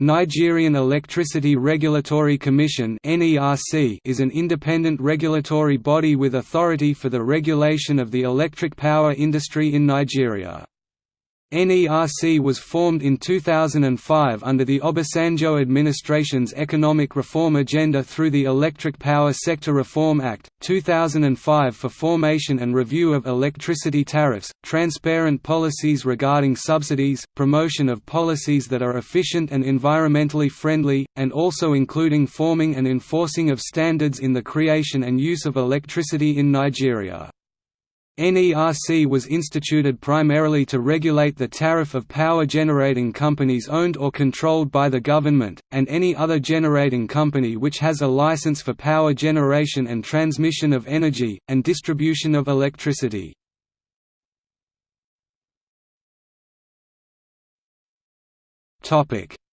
Nigerian Electricity Regulatory Commission is an independent regulatory body with authority for the regulation of the electric power industry in Nigeria. NERC was formed in 2005 under the Obasanjo administration's economic reform agenda through the Electric Power Sector Reform Act, 2005 for formation and review of electricity tariffs, transparent policies regarding subsidies, promotion of policies that are efficient and environmentally friendly, and also including forming and enforcing of standards in the creation and use of electricity in Nigeria. NERC was instituted primarily to regulate the tariff of power generating companies owned or controlled by the government, and any other generating company which has a license for power generation and transmission of energy, and distribution of electricity.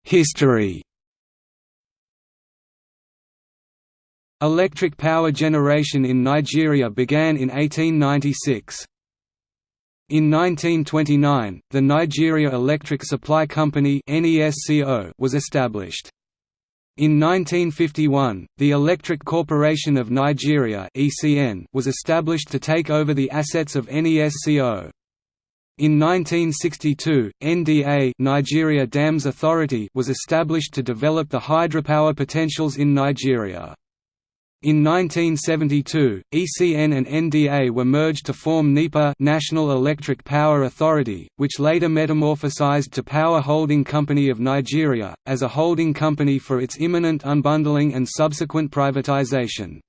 History Electric power generation in Nigeria began in 1896. In 1929, the Nigeria Electric Supply Company was established. In 1951, the Electric Corporation of Nigeria was established to take over the assets of NESCO. In 1962, NDA Nigeria Dams Authority was established to develop the hydropower potentials in Nigeria. In 1972, ECN and NDA were merged to form NEPA National Electric Power Authority, which later metamorphosized to Power Holding Company of Nigeria, as a holding company for its imminent unbundling and subsequent privatization.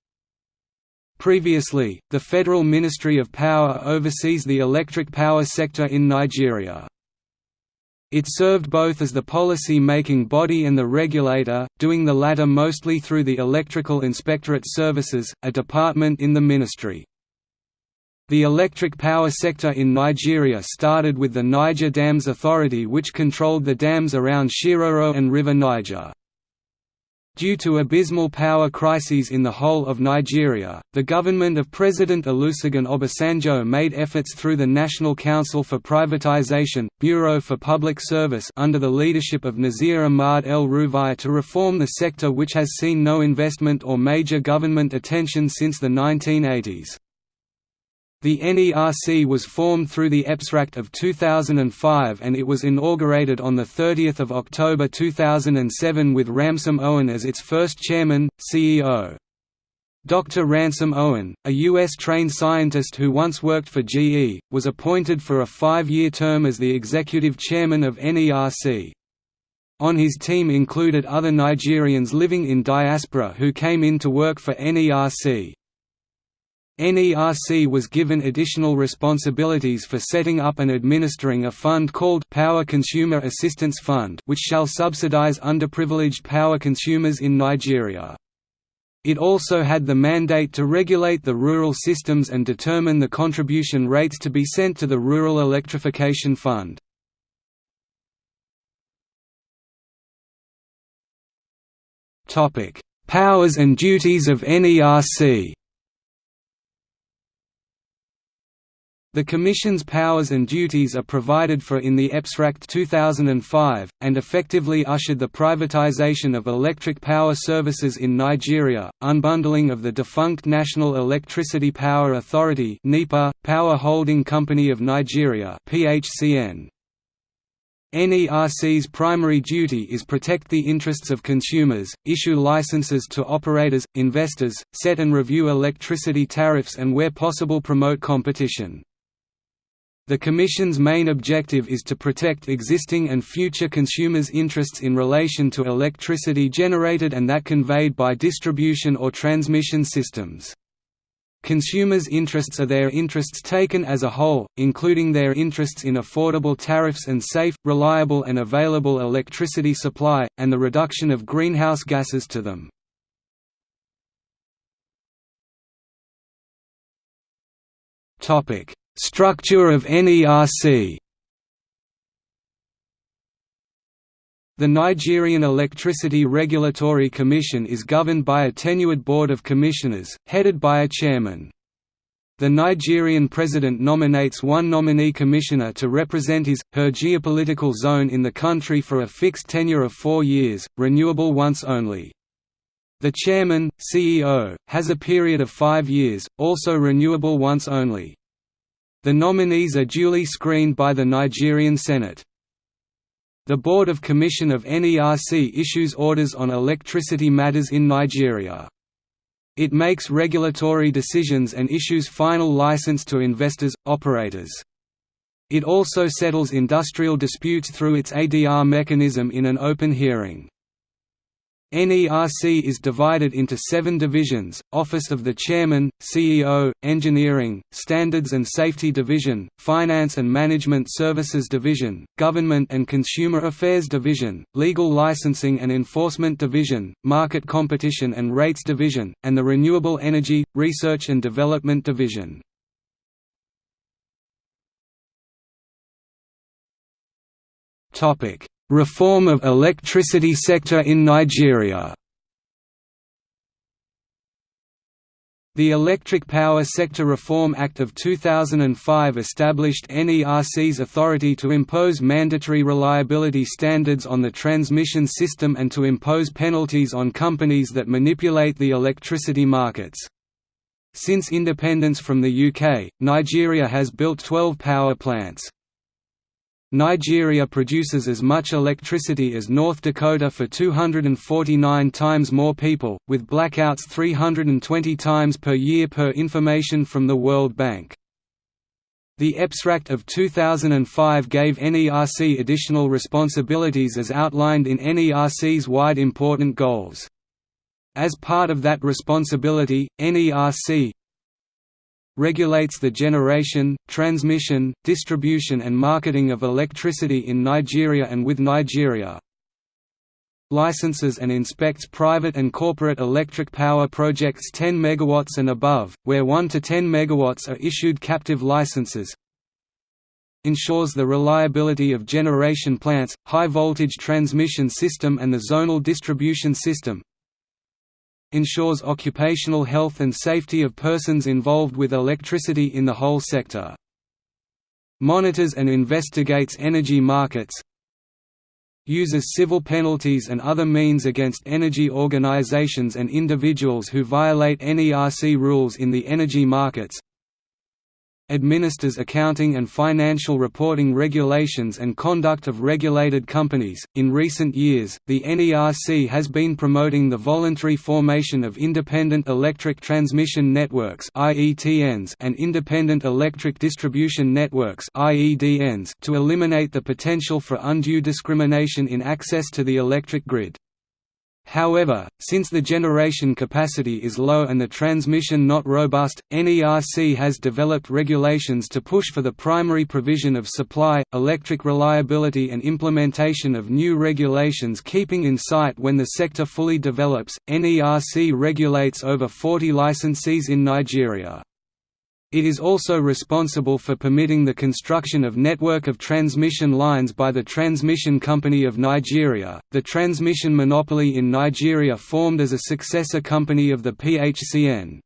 Previously, the Federal Ministry of Power oversees the electric power sector in Nigeria. It served both as the policy-making body and the regulator, doing the latter mostly through the Electrical Inspectorate Services, a department in the ministry. The electric power sector in Nigeria started with the Niger Dams Authority which controlled the dams around Shiroro and River Niger. Due to abysmal power crises in the whole of Nigeria, the government of President Olusegun Obasanjo made efforts through the National Council for Privatization, Bureau for Public Service under the leadership of Nazir Ahmad El Rufai to reform the sector which has seen no investment or major government attention since the 1980s. The NERC was formed through the EPSRact of 2005 and it was inaugurated on 30 October 2007 with Ransome Owan as its first chairman, CEO. Dr. Ransome Owan, a U.S.-trained scientist who once worked for GE, was appointed for a five-year term as the executive chairman of NERC. On his team included other Nigerians living in diaspora who came in to work for NERC. NERC was given additional responsibilities for setting up and administering a fund called Power Consumer Assistance Fund which shall subsidize underprivileged power consumers in Nigeria. It also had the mandate to regulate the rural systems and determine the contribution rates to be sent to the Rural Electrification Fund. Powers and duties of NERC The Commission's powers and duties are provided for in the EPSRact 2005, and effectively ushered the privatization of electric power services in Nigeria, unbundling of the defunct National Electricity Power Authority Power Holding Company of Nigeria. NERC's primary duty is protect the interests of consumers, issue licenses to operators, investors, set and review electricity tariffs and where possible promote competition. The Commission's main objective is to protect existing and future consumers' interests in relation to electricity generated and that conveyed by distribution or transmission systems. Consumers' interests are their interests taken as a whole, including their interests in affordable tariffs and safe, reliable and available electricity supply, and the reduction of greenhouse gases to them. Topic Structure of NERC The Nigerian Electricity Regulatory Commission is governed by a tenured board of commissioners, headed by a chairman. The Nigerian president nominates one nominee commissioner to represent his, her geopolitical zone in the country for a fixed tenure of four years, renewable once only. The chairman, CEO, has a period of five years, also renewable once only. The nominees are duly screened by the Nigerian Senate. The Board of Commission of NERC issues orders on electricity matters in Nigeria. It makes regulatory decisions and issues final license to investors, operators. It also settles industrial disputes through its ADR mechanism in an open hearing. NERC is divided into seven divisions, Office of the Chairman, CEO, Engineering, Standards and Safety Division, Finance and Management Services Division, Government and Consumer Affairs Division, Legal Licensing and Enforcement Division, Market Competition and Rates Division, and the Renewable Energy, Research and Development Division. Topic Reform of electricity sector in Nigeria The Electric Power Sector Reform Act of 2005 established NERC's authority to impose mandatory reliability standards on the transmission system and to impose penalties on companies that manipulate the electricity markets. Since independence from the UK, Nigeria has built 12 power plants. Nigeria produces as much electricity as North Dakota for 249 times more people, with blackouts 320 times per year per information from the World Bank. The EPSRact of 2005 gave NERC additional responsibilities as outlined in NERC's wide important goals. As part of that responsibility, NERC regulates the generation, transmission, distribution and marketing of electricity in Nigeria and with Nigeria. Licenses and inspects private and corporate electric power projects 10 MW and above, where 1 to 10 MW are issued captive licenses. Ensures the reliability of generation plants, high-voltage transmission system and the zonal distribution system ensures occupational health and safety of persons involved with electricity in the whole sector. Monitors and investigates energy markets uses civil penalties and other means against energy organizations and individuals who violate NERC rules in the energy markets administers accounting and financial reporting regulations and conduct of regulated companies. In recent years, the NERC has been promoting the voluntary formation of independent electric transmission networks (IETNs) and independent electric distribution networks (IEDNs) to eliminate the potential for undue discrimination in access to the electric grid. However, since the generation capacity is low and the transmission not robust, NERC has developed regulations to push for the primary provision of supply, electric reliability and implementation of new regulations keeping in sight when the sector fully develops. NERC regulates over 40 licensees in Nigeria. It is also responsible for permitting the construction of network of transmission lines by the Transmission Company of Nigeria, the transmission monopoly in Nigeria formed as a successor company of the PHCN.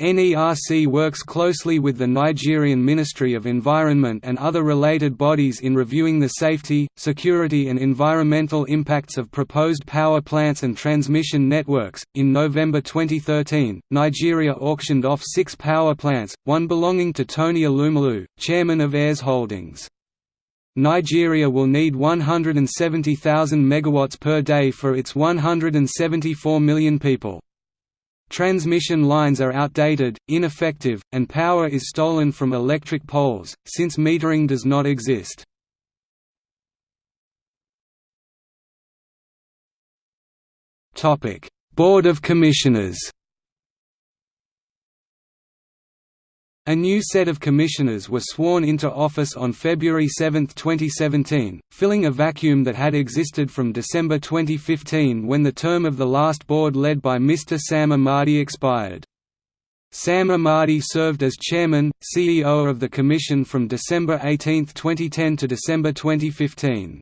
NERC works closely with the Nigerian Ministry of Environment and other related bodies in reviewing the safety, security, and environmental impacts of proposed power plants and transmission networks. In November 2013, Nigeria auctioned off six power plants, one belonging to Tony Elumelu, chairman of Heirs Holdings. Nigeria will need 170,000 megawatts per day for its 174 million people. Transmission lines are outdated, ineffective, and power is stolen from electric poles, since metering does not exist. Board of Commissioners A new set of commissioners were sworn into office on February 7, 2017, filling a vacuum that had existed from December 2015 when the term of the last board led by Mr. Sam Amadi expired. Sam Amadi served as chairman, CEO of the commission from December 18, 2010 to December 2015.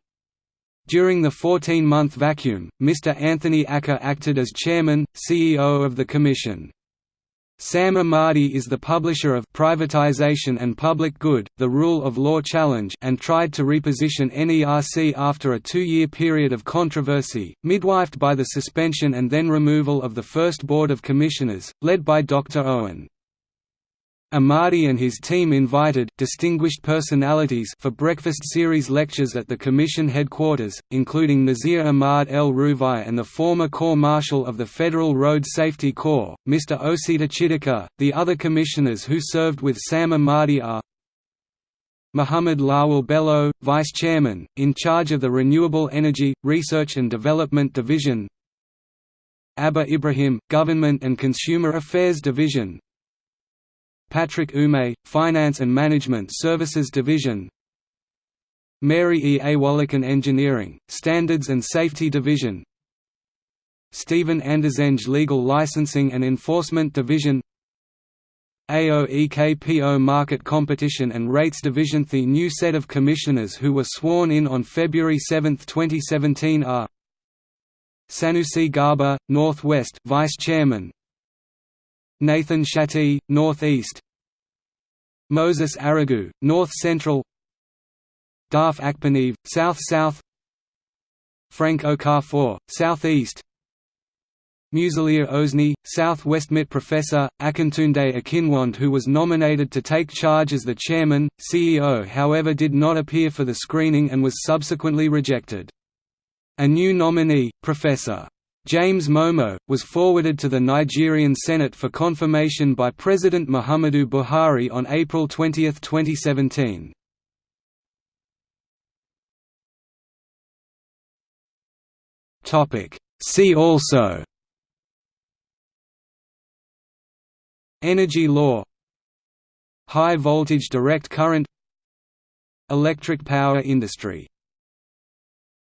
During the 14-month vacuum, Mr. Anthony Akah acted as chairman, CEO of the commission. Sam Amadi is the publisher of Privatization and Public Good, The Rule of Law Challenge and tried to reposition NERC after a two-year period of controversy, midwifed by the suspension and then removal of the first Board of Commissioners, led by Dr. Owan. Amadi and his team invited distinguished personalities for breakfast series lectures at the Commission headquarters, including Nazir Ahmad El Rufai and the former Corps Marshal of the Federal Road Safety Corps, Mr. Osita Chidoka. The other commissioners who served with Sam Amadi are Muhammad Lawal Bello, Vice Chairman, in charge of the Renewable Energy, Research and Development Division Abba Ibrahim, Government and Consumer Affairs Division Patrick Ume, Finance and Management Services Division. Mary E. Awolikan Engineering, Standards and Safety Division. Stephen Andzenge Legal Licensing and Enforcement Division. AOEKPO Market Competition and Rates Division. The new set of commissioners who were sworn in on February 7, 2017 are Sanusi Garba, Northwest Vice Chairman Nathan Shatti, Northeast Moses Arigu, North Central Dafe Akpeneye, South South Frank Okafor, Southeast Musiliu Oseni, Southwest MIT Professor, Akintunde Akinwande who was nominated to take charge as the chairman, CEO however did not appear for the screening and was subsequently rejected. A new nominee, Professor. James Momoh, was forwarded to the Nigerian Senate for confirmation by President Muhammadu Buhari on April 20, 2017. See also. Energy law. High voltage direct current. Electric power industry